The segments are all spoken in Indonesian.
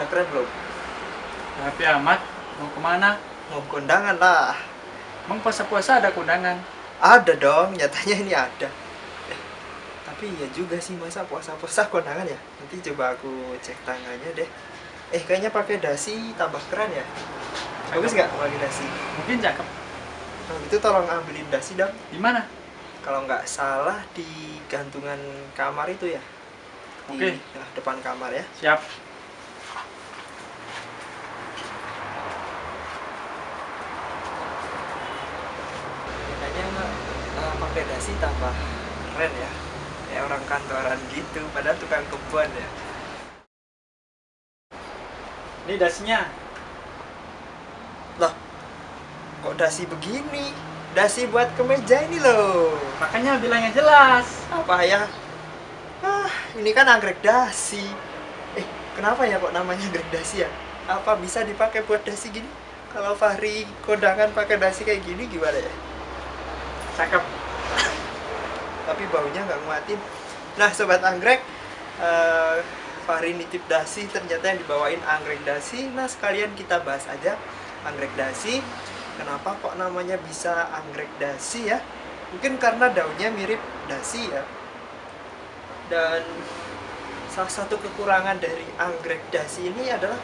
Udah keren belum? Tapi amat, mau ke mana? Mau kondangan lah. Emang puasa-puasa ada kondangan? Ada dong, nyatanya ini ada. Eh, tapi ya juga sih masa puasa-puasa kondangan ya. Nanti coba aku cek tangannya deh. Eh kayaknya pakai dasi tambah keren ya. Bagus nggak pakai dasi? Mungkin cakep. Kalau gitu tolong ambilin dasi dong. Di mana? Kalau nggak salah di gantungan kamar itu ya. Oke. nah, depan kamar ya. Siap. Kayaknya dasi tambah keren ya. Kayak orang kantoran gitu, padahal tukang kebun ya. Ini dasinya. Loh, kok dasi begini? Dasi buat kemeja ini loh. Makanya bilangnya jelas. Apa ya? Ah, ini kan anggrek dasi. Eh, kenapa ya kok namanya anggrek dasi ya? Apa bisa dipakai buat dasi gini? Kalau Fahri kondangan pakai dasi kayak gini gimana ya? Cakep. Tapi baunya nggak nguatin. Nah, sobat anggrek, eh, Fahri nitip dasi ternyata yang dibawain anggrek dasi. Nah, sekalian kita bahas aja anggrek dasi. Kenapa kok namanya bisa anggrek dasi ya? Mungkin karena daunnya mirip dasi ya. Dan salah satu kekurangan dari anggrek dasi ini adalah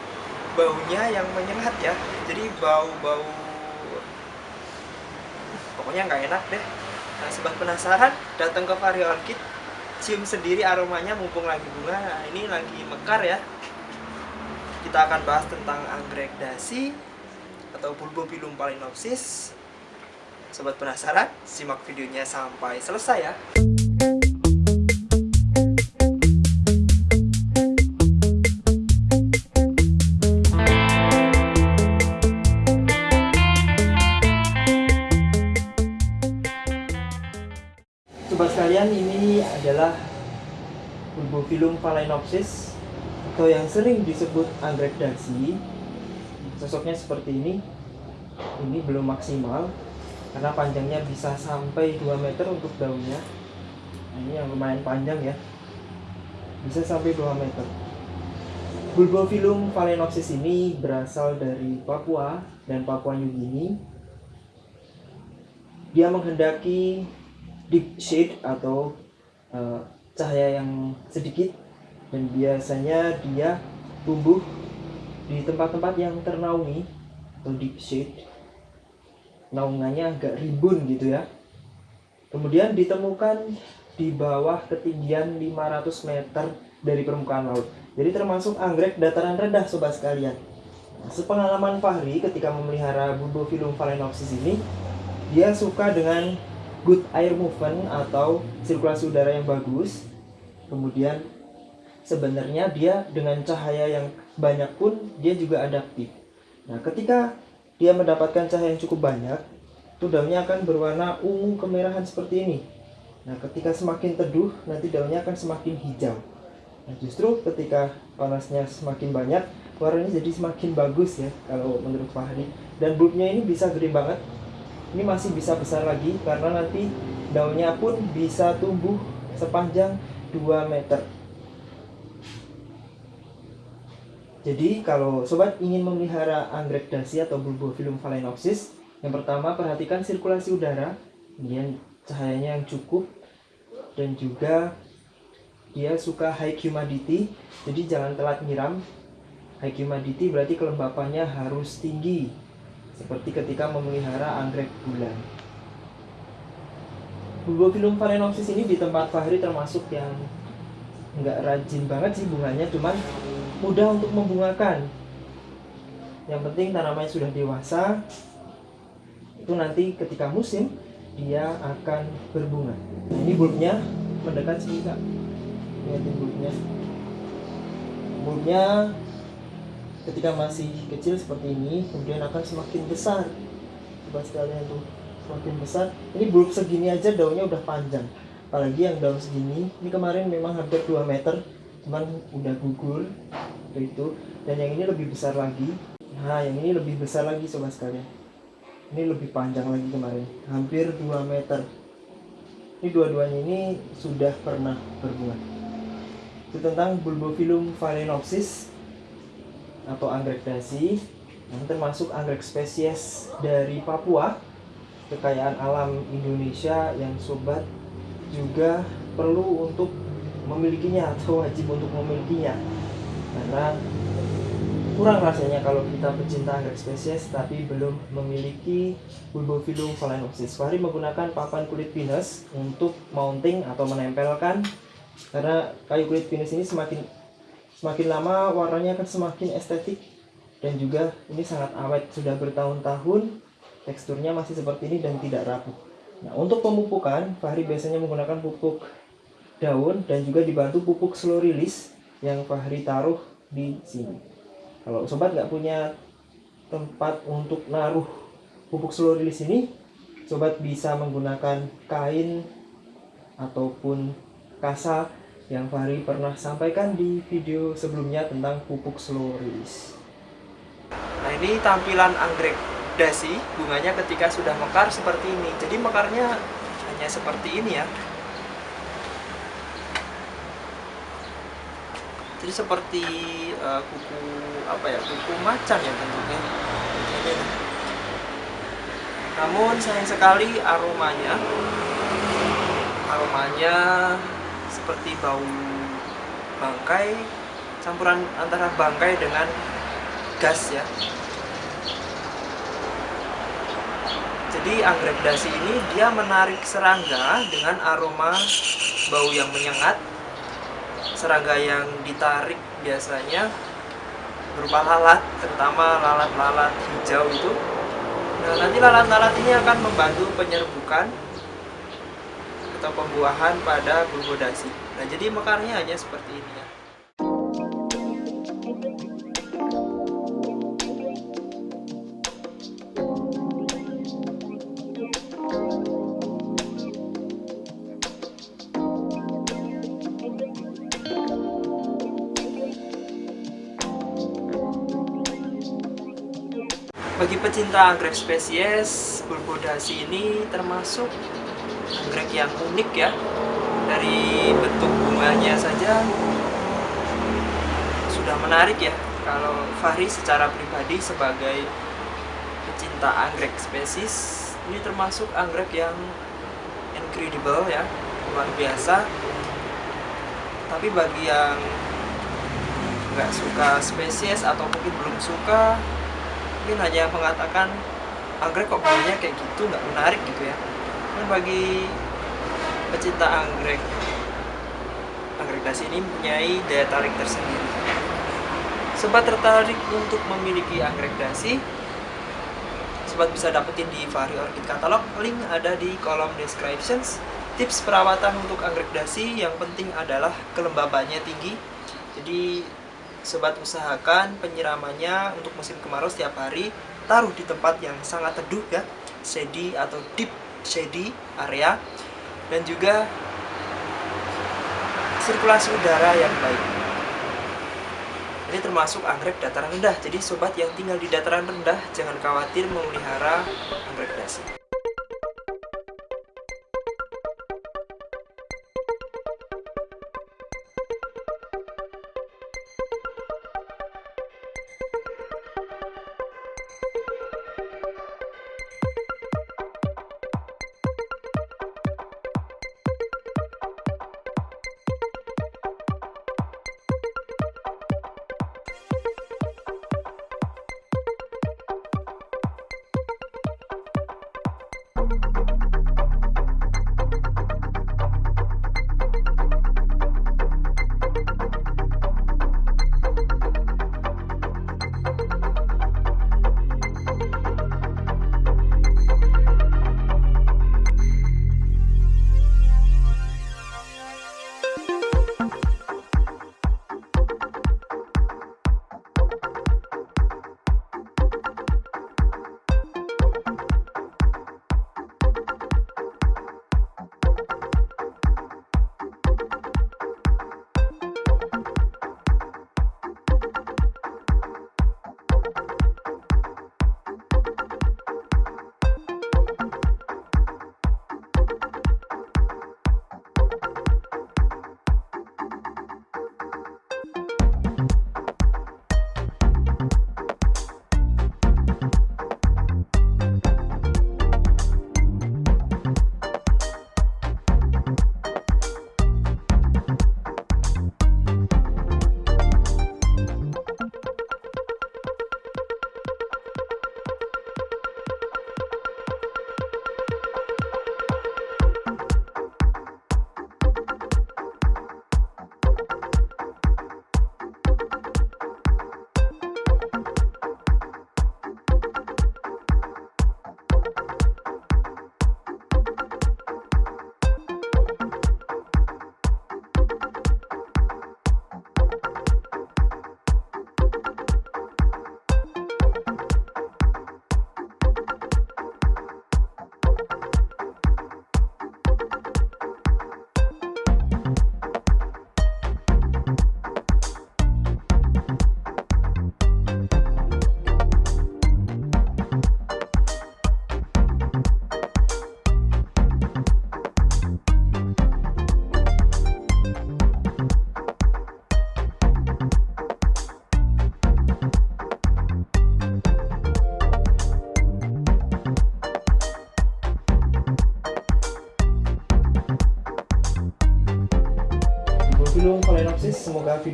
baunya yang menyengat ya. Jadi bau-bau pokoknya nggak enak deh. Nah, sobat penasaran, datang ke Vari Orchid, cium sendiri aromanya mumpung lagi bunga. Nah, ini lagi mekar ya. Kita akan bahas tentang anggrek dasi atau Bulbopilum phalaenopsis. Sobat penasaran, simak videonya sampai selesai ya. Sobat sekalian, ini adalah Bulbopilum phalaenopsis atau yang sering disebut anggrek dasi. Sosoknya seperti ini. Ini belum maksimal karena panjangnya bisa sampai 2 meter untuk daunnya. Nah, ini yang lumayan panjang ya. Bisa sampai 2 meter. Bulbopilum phalaenopsis ini berasal dari Papua dan Papua New Guinea. Dia menghendaki deep shade atau uh, cahaya yang sedikit. Dan biasanya dia tumbuh di tempat-tempat yang ternaungi atau deep shade. Naungannya agak rimbun gitu ya. Kemudian ditemukan di bawah ketinggian 500 meter dari permukaan laut. Jadi termasuk anggrek dataran rendah sobat sekalian. Nah, sepengalaman Fahri ketika memelihara Bulbopilum phalaenopsis ini dia suka dengan good air movement atau sirkulasi udara yang bagus. Kemudian sebenarnya dia dengan cahaya yang banyak pun dia juga adaptif. Nah, ketika dia mendapatkan cahaya yang cukup banyak, itu daunnya akan berwarna ungu kemerahan seperti ini. Nah, ketika semakin teduh, nanti daunnya akan semakin hijau. Nah, justru ketika panasnya semakin banyak, warnanya jadi semakin bagus ya kalau menurut Fahri. Dan bulbnya ini bisa gede banget, ini masih bisa besar lagi karena nanti daunnya pun bisa tumbuh sepanjang 2 meter. Jadi kalau sobat ingin memelihara anggrek dasi atau Bulbopilum phalaenopsis yang pertama perhatikan sirkulasi udara kemudian cahayanya yang cukup dan juga dia suka high humidity jadi jangan telat nyiram. High humidity berarti kelembapannya harus tinggi seperti ketika memelihara anggrek bulan. Bulbopilum phalaenopsis ini di tempat Fahri termasuk yang nggak rajin banget sih bunganya, cuman mudah untuk membungakan. Yang penting tanamannya sudah dewasa, itu nanti ketika musim dia akan berbunga. Ini bulbnya mendekat sini kak, lihatin bulbnya. Bulbnya ketika masih kecil seperti ini kemudian akan semakin besar. Coba sekalian tuh semakin besar. Ini bulb segini aja daunnya udah panjang. Apalagi yang daun segini ini kemarin memang hampir 2 meter cuman udah gugur itu. Dan yang ini lebih besar lagi. Nah yang ini lebih besar lagi sobat sekalian. Ini lebih panjang lagi kemarin hampir 2 meter. Ini dua-duanya ini sudah pernah berbunga itu tentang Bulbopilum phalaenopsis atau anggrek dasi yang termasuk anggrek spesies dari Papua kekayaan alam Indonesia yang sobat juga perlu untuk memilikinya atau wajib untuk memilikinya karena kurang rasanya kalau kita pecinta anggrek spesies tapi belum memiliki Bulbophyllum phalaenopsis. Fahri menggunakan papan kulit pinus untuk mounting atau menempelkan karena kayu kulit pinus ini semakin semakin lama warnanya akan semakin estetik dan juga ini sangat awet sudah bertahun-tahun teksturnya masih seperti ini dan tidak rapuh. Nah, untuk pemupukan, Fahri biasanya menggunakan pupuk daun dan juga dibantu pupuk slow release yang Fahri taruh di sini. Kalau sobat nggak punya tempat untuk naruh pupuk slow release ini, sobat bisa menggunakan kain ataupun kasa yang Fahri pernah sampaikan di video sebelumnya tentang pupuk slow release. Nah ini tampilan anggrek dasi bunganya ketika sudah mekar seperti ini. Jadi mekarnya hanya seperti ini ya. Jadi seperti uh, kuku apa ya kuku macan ya bentuknya. Namun sayang sekali aromanya aromanya seperti bau bangkai campuran antara bangkai dengan gas ya. Jadi anggrek dasi ini dia menarik serangga dengan aroma bau yang menyengat. Serangga yang ditarik biasanya berupa lalat terutama lalat-lalat hijau itu. Nah nanti lalat-lalat ini akan membantu penyerbukan atau pembuahan pada bulbo dasi. Nah jadi mekarnya hanya seperti ini ya. Bagi pecinta anggrek spesies, bulbodasi ini termasuk anggrek yang unik ya. Dari bentuk bunganya saja sudah menarik ya. Kalau Fahri secara pribadi sebagai pecinta anggrek spesies, ini termasuk anggrek yang incredible ya, luar biasa. Tapi bagi yang nggak suka spesies atau mungkin belum suka mungkin hanya mengatakan anggrek kok baunya kayak gitu nggak menarik gitu ya dan bagi pecinta anggrek. Anggrek dasi ini mempunyai daya tarik tersendiri. Sobat tertarik untuk memiliki anggrek dasi sobat bisa dapetin di Fahri Orchid Catalog. Link ada di kolom descriptions. Tips perawatan untuk anggrek dasi yang penting adalah kelembabannya tinggi. Jadi sobat usahakan penyiramannya untuk musim kemarau setiap hari taruh di tempat yang sangat teduh ya shady atau deep shady area dan juga sirkulasi udara yang baik. Ini termasuk anggrek dataran rendah. Jadi sobat yang tinggal di dataran rendah jangan khawatir memelihara anggrek dasi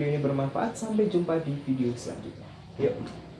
video ini bermanfaat. Sampai jumpa di video selanjutnya. Yuk.